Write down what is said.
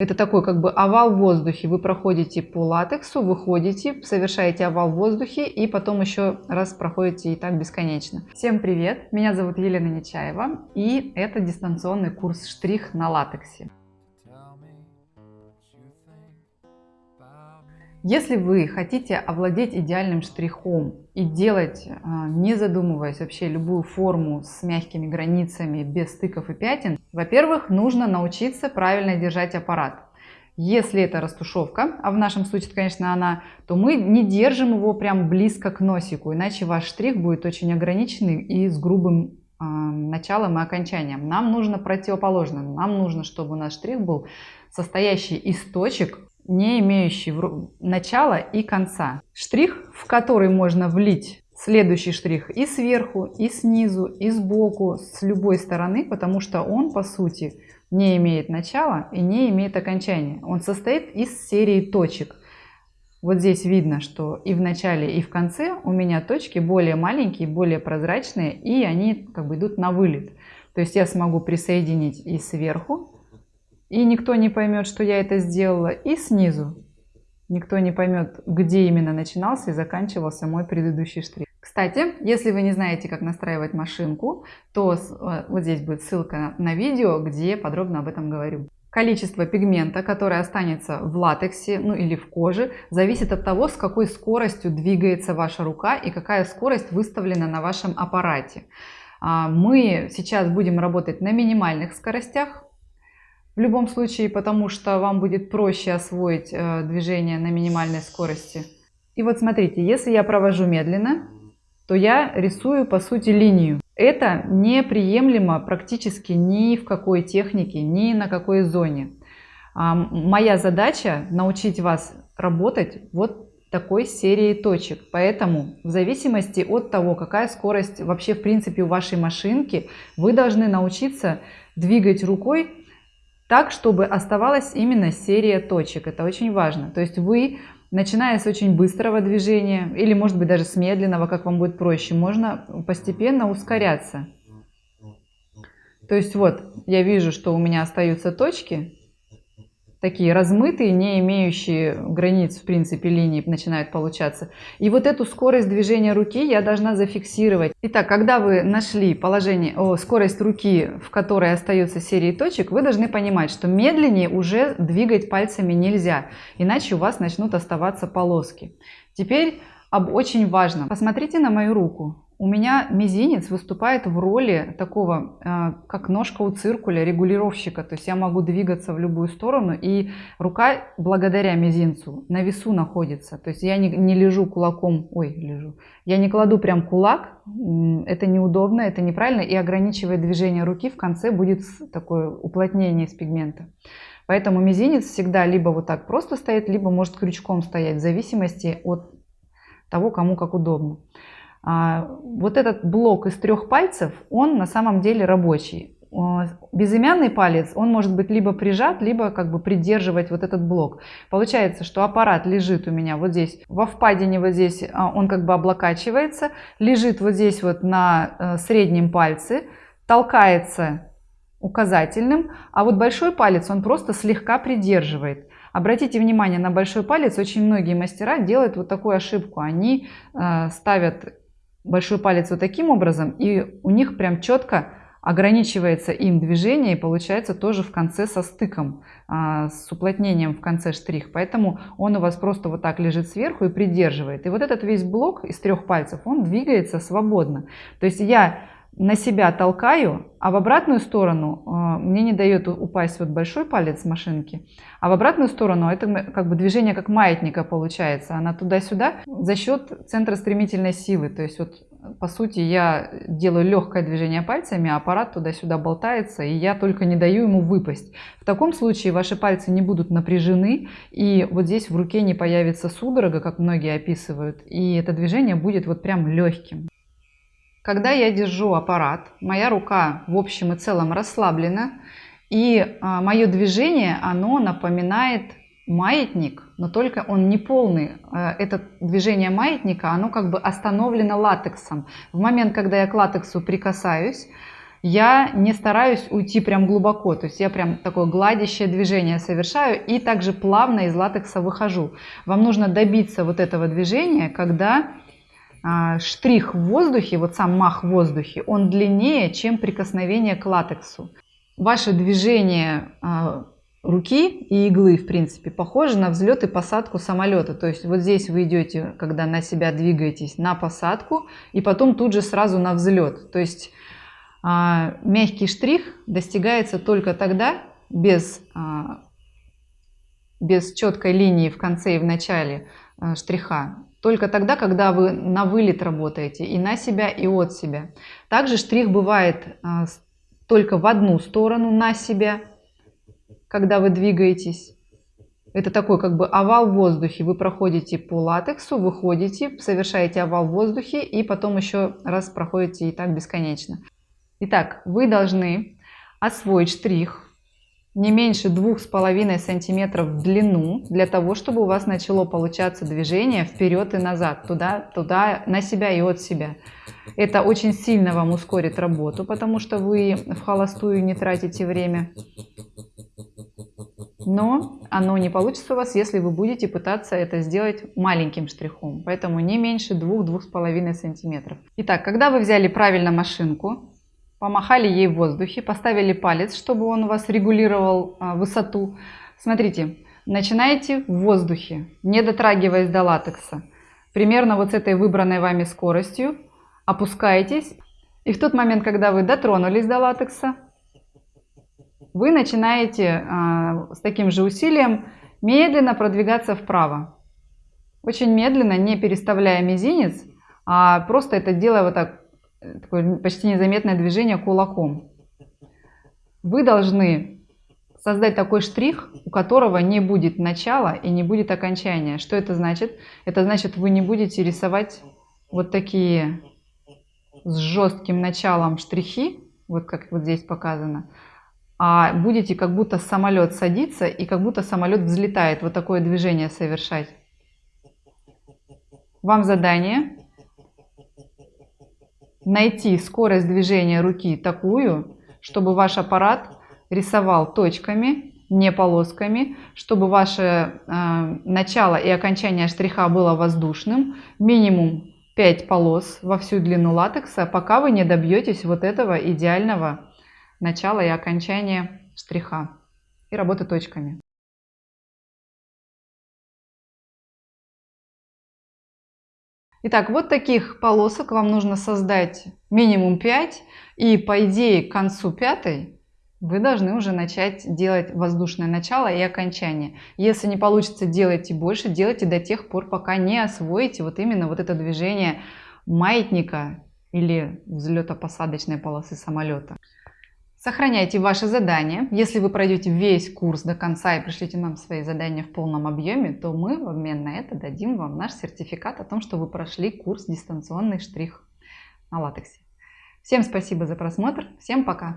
Это такой как бы овал в воздухе. Вы проходите по латексу, выходите, совершаете овал в воздухе и потом еще раз проходите и так бесконечно. Всем привет! Меня зовут Елена Нечаева и это дистанционный курс штрих на латексе. Если вы хотите овладеть идеальным штрихом и делать, а, не задумываясь вообще любую форму с мягкими границами, без стыков и пятен, во-первых, нужно научиться правильно держать аппарат. Если это растушевка, а в нашем случае, конечно, она, то мы не держим его прям близко к носику, иначе ваш штрих будет очень ограниченный и с грубым э, началом и окончанием. Нам нужно противоположно. Нам нужно, чтобы у нас штрих был состоящий из точек, не имеющий начала и конца. Штрих, в который можно влить следующий штрих и сверху, и снизу, и сбоку, с любой стороны, потому что он, по сути, не имеет начала и не имеет окончания. Он состоит из серии точек. Вот здесь видно, что и в начале, и в конце у меня точки более маленькие, более прозрачные, и они как бы идут на вылет. То есть я смогу присоединить и сверху, и никто не поймет, что я это сделала, и снизу. Никто не поймет, где именно начинался и заканчивался мой предыдущий штрих. Кстати, если вы не знаете, как настраивать машинку, то э, вот здесь будет ссылка на видео, где подробно об этом говорю. Количество пигмента, которое останется в латексе ну или в коже, зависит от того, с какой скоростью двигается ваша рука и какая скорость выставлена на вашем аппарате. А, мы сейчас будем работать на минимальных скоростях, в любом случае, потому что вам будет проще освоить э, движение на минимальной скорости. И вот смотрите, если я провожу медленно, то я рисую по сути линию. Это неприемлемо практически ни в какой технике, ни на какой зоне. А, моя задача научить вас работать вот такой серией точек. Поэтому в зависимости от того, какая скорость вообще в принципе у вашей машинки, вы должны научиться двигать рукой так, чтобы оставалась именно серия точек. Это очень важно. То есть вы, начиная с очень быстрого движения, или может быть даже с медленного, как вам будет проще, можно постепенно ускоряться. То есть вот, я вижу, что у меня остаются точки, такие размытые, не имеющие границ, в принципе, линии начинают получаться. И вот эту скорость движения руки я должна зафиксировать. Итак, когда вы нашли положение, о, скорость руки, в которой остается серии точек, вы должны понимать, что медленнее уже двигать пальцами нельзя, иначе у вас начнут оставаться полоски. Теперь об очень важном. Посмотрите на мою руку у меня мизинец выступает в роли такого, э, как ножка у циркуля, регулировщика. То есть я могу двигаться в любую сторону, и рука благодаря мизинцу на весу находится. То есть я не, не лежу кулаком, ой, лежу. Я не кладу прям кулак, это неудобно, это неправильно, и ограничивает движение руки в конце будет такое уплотнение из пигмента. Поэтому мизинец всегда либо вот так просто стоит, либо может крючком стоять, в зависимости от того, кому как удобно. А, вот этот блок из трех пальцев, он на самом деле рабочий. Безымянный палец, он может быть либо прижат, либо как бы придерживать вот этот блок. Получается, что аппарат лежит у меня вот здесь, во впадине вот здесь, а, он как бы облокачивается, лежит вот здесь вот на э, среднем пальце, толкается указательным, а вот большой палец он просто слегка придерживает. Обратите внимание на большой палец, очень многие мастера делают вот такую ошибку. Они э, ставят большой палец вот таким образом, и у них прям четко ограничивается им движение и получается тоже в конце со стыком, а, с уплотнением в конце штрих. Поэтому он у вас просто вот так лежит сверху и придерживает. И вот этот весь блок из трех пальцев, он двигается свободно. То есть я на себя толкаю, а в обратную сторону э, мне не дает упасть вот большой палец машинки, а в обратную сторону это как бы движение как маятника получается, она туда-сюда за счет центра стремительной силы, то есть вот по сути я делаю легкое движение пальцами, а аппарат туда-сюда болтается, и я только не даю ему выпасть. В таком случае ваши пальцы не будут напряжены, и вот здесь в руке не появится судорога, как многие описывают, и это движение будет вот прям легким. Когда я держу аппарат, моя рука в общем и целом расслаблена, и а, мое движение, оно напоминает маятник, но только он не полный. А, это движение маятника, оно как бы остановлено латексом. В момент, когда я к латексу прикасаюсь, я не стараюсь уйти прям глубоко, то есть я прям такое гладящее движение совершаю и также плавно из латекса выхожу. Вам нужно добиться вот этого движения, когда штрих в воздухе, вот сам мах в воздухе, он длиннее, чем прикосновение к латексу. Ваше движение а, руки и иглы, в принципе, похоже на взлет и посадку самолета. То есть вот здесь вы идете, когда на себя двигаетесь, на посадку, и потом тут же сразу на взлет. То есть а, мягкий штрих достигается только тогда, без, а, без четкой линии в конце и в начале а, штриха, только тогда, когда вы на вылет работаете и на себя, и от себя. Также штрих бывает а, только в одну сторону на себя, когда вы двигаетесь. Это такой как бы овал в воздухе. Вы проходите по латексу, выходите, совершаете овал в воздухе и потом еще раз проходите и так бесконечно. Итак, вы должны освоить штрих не меньше двух с половиной сантиметров в длину для того, чтобы у вас начало получаться движение вперед и назад, туда, туда, на себя и от себя. Это очень сильно вам ускорит работу, потому что вы в холостую не тратите время. Но оно не получится у вас, если вы будете пытаться это сделать маленьким штрихом. Поэтому не меньше 2-2,5 сантиметров. Итак, когда вы взяли правильно машинку, помахали ей в воздухе, поставили палец, чтобы он у вас регулировал а, высоту. Смотрите, начинаете в воздухе, не дотрагиваясь до латекса. Примерно вот с этой выбранной вами скоростью опускаетесь. И в тот момент, когда вы дотронулись до латекса, вы начинаете а, с таким же усилием медленно продвигаться вправо. Очень медленно, не переставляя мизинец, а просто это делая вот так такое почти незаметное движение кулаком. Вы должны создать такой штрих, у которого не будет начала и не будет окончания. Что это значит? Это значит, вы не будете рисовать вот такие с жестким началом штрихи, вот как вот здесь показано, а будете как будто самолет садится и как будто самолет взлетает, вот такое движение совершать. Вам задание найти скорость движения руки такую, чтобы ваш аппарат рисовал точками, не полосками, чтобы ваше э, начало и окончание штриха было воздушным, минимум 5 полос во всю длину латекса, пока вы не добьетесь вот этого идеального начала и окончания штриха и работы точками. Итак, вот таких полосок вам нужно создать минимум 5. И по идее к концу пятой вы должны уже начать делать воздушное начало и окончание. Если не получится, делайте больше, делайте до тех пор, пока не освоите вот именно вот это движение маятника или взлето-посадочной полосы самолета. Сохраняйте ваши задания. Если вы пройдете весь курс до конца и пришлите нам свои задания в полном объеме, то мы в обмен на это дадим вам наш сертификат о том, что вы прошли курс дистанционный штрих на латексе. Всем спасибо за просмотр. Всем пока!